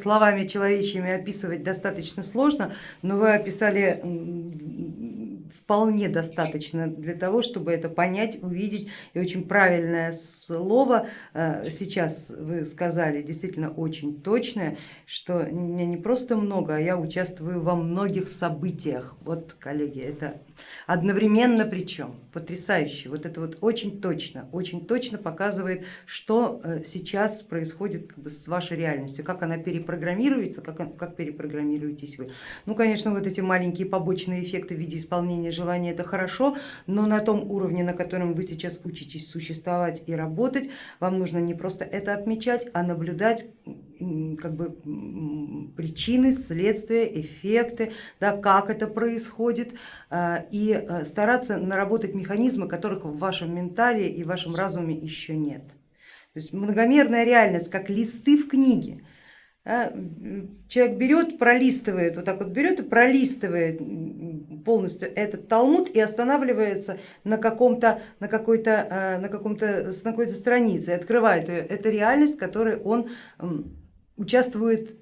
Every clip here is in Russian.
Словами человечьими описывать достаточно сложно, но вы описали вполне достаточно для того, чтобы это понять, увидеть. И очень правильное слово э, сейчас вы сказали, действительно очень точное, что меня не просто много, а я участвую во многих событиях. Вот, коллеги, это одновременно причем, потрясающе. Вот это вот очень точно, очень точно показывает, что э, сейчас происходит как бы, с вашей реальностью, как она перепрограммируется, как, как перепрограммируетесь вы. Ну, конечно, вот эти маленькие побочные эффекты в виде исполнения желания это хорошо, но на том уровне, на котором вы сейчас учитесь существовать и работать, вам нужно не просто это отмечать, а наблюдать как бы, причины, следствия, эффекты, да, как это происходит а, и а, стараться наработать механизмы, которых в вашем ментале и в вашем разуме еще нет. То есть многомерная реальность, как листы в книге. Человек берет, пролистывает, вот так вот берет и пролистывает полностью этот талмуд и останавливается на каком-то на какой-то э, на каком-то на какой-то странице, открывает ее. Это реальность, в которой он участвует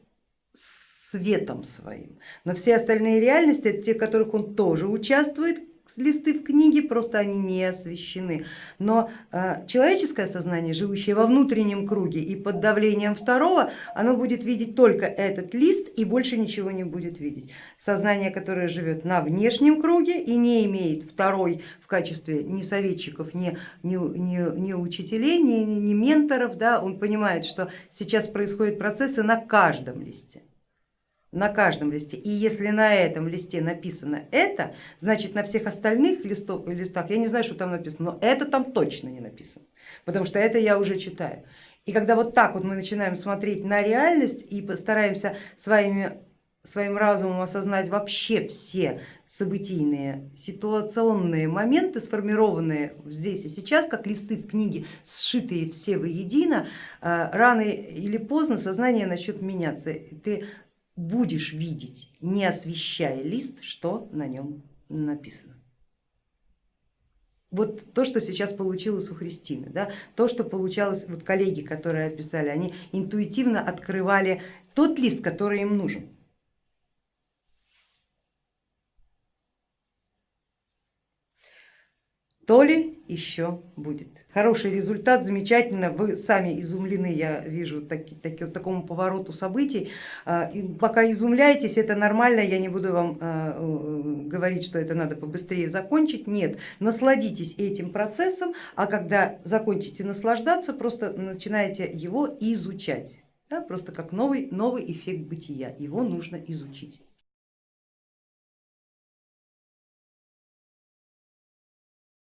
светом своим. Но все остальные реальности, это те, в которых он тоже участвует, листы в книге, просто они не освещены. Но э, человеческое сознание, живущее во внутреннем круге и под давлением второго, оно будет видеть только этот лист и больше ничего не будет видеть. Сознание, которое живет на внешнем круге и не имеет второй в качестве ни советчиков, ни, ни, ни, ни учителей, ни, ни менторов, да, он понимает, что сейчас происходят процессы на каждом листе на каждом листе. И если на этом листе написано это, значит на всех остальных листов, листах, я не знаю, что там написано, но это там точно не написано, потому что это я уже читаю. И когда вот так вот мы начинаем смотреть на реальность и постараемся своими, своим разумом осознать вообще все событийные, ситуационные моменты, сформированные здесь и сейчас, как листы в книге, сшитые все воедино, э, рано или поздно сознание начнет меняться. Ты будешь видеть, не освещая лист, что на нем написано. Вот то, что сейчас получилось у Христины, да, то, что получалось, вот коллеги, которые описали, они интуитивно открывали тот лист, который им нужен. То ли еще будет. Хороший результат, замечательно, вы сами изумлены, я вижу таки, таки, вот такому повороту событий. А, и пока изумляетесь, это нормально, я не буду вам а, э, говорить, что это надо побыстрее закончить, нет, насладитесь этим процессом, а когда закончите наслаждаться, просто начинаете его изучать, да, просто как новый, новый эффект бытия, его нужно изучить.